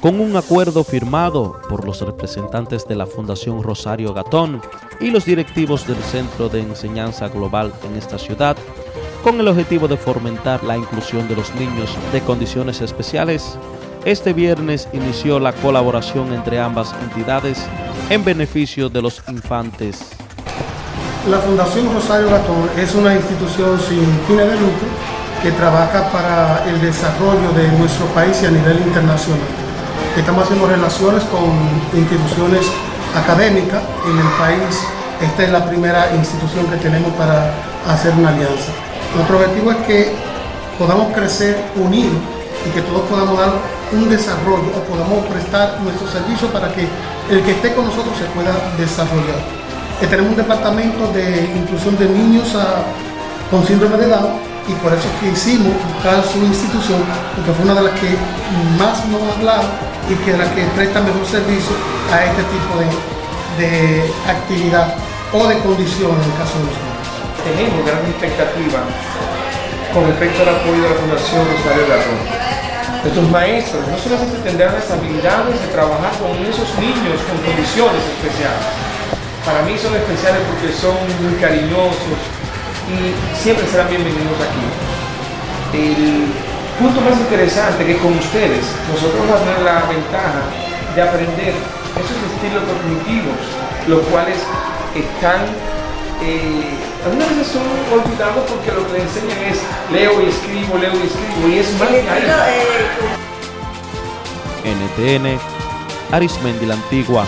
con un acuerdo firmado por los representantes de la Fundación Rosario Gatón y los directivos del Centro de Enseñanza Global en esta ciudad, con el objetivo de fomentar la inclusión de los niños de condiciones especiales, este viernes inició la colaboración entre ambas entidades en beneficio de los infantes. La Fundación Rosario Gatón es una institución sin fines de lucro que trabaja para el desarrollo de nuestro país y a nivel internacional estamos haciendo relaciones con instituciones académicas en el país. Esta es la primera institución que tenemos para hacer una alianza. Nuestro objetivo es que podamos crecer unidos y que todos podamos dar un desarrollo o podamos prestar nuestro servicio para que el que esté con nosotros se pueda desarrollar. Eh, tenemos un departamento de inclusión de niños con síndrome de Down y por eso que hicimos buscar su institución, porque fue una de las que más nos ha hablado y que es la que presta mejor servicio a este tipo de, actividad o de condición en el caso de los niños. Tenemos gran expectativa con respecto al apoyo de la Fundación Rosario Garrón. Nuestros maestros no solamente tendrán las habilidades de trabajar con esos niños con condiciones especiales. Para mí son especiales porque son muy cariñosos, y siempre serán bienvenidos aquí. El punto más interesante que con ustedes nosotros vamos a tener la ventaja de aprender esos estilos cognitivos, los cuales están, eh, algunas veces son olvidados porque lo que les enseñan es leo y escribo, leo y escribo, y es más NTN, Arismendi la Antigua.